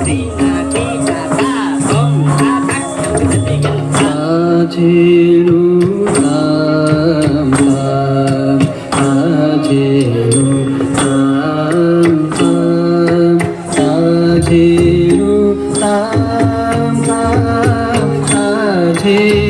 ता छिणि हामी त छि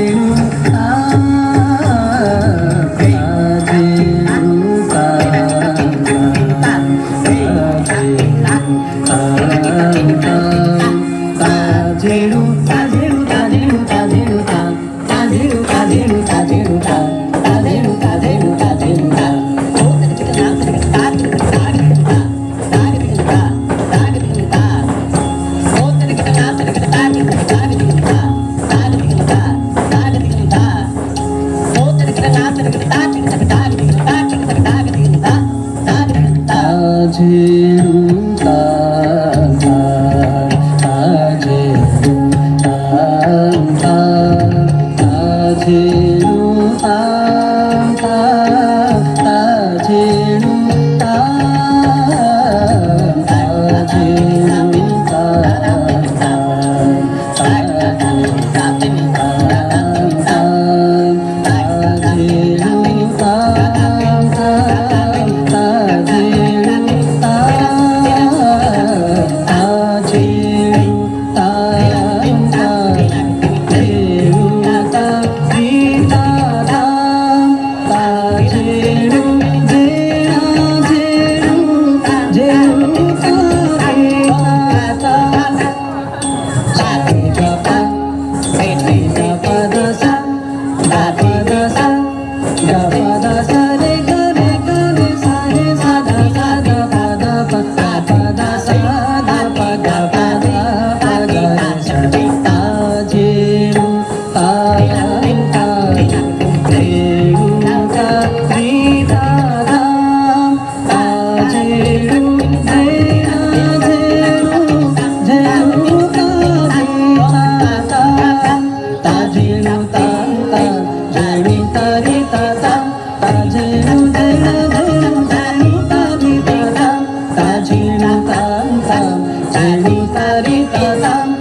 đi tờ sang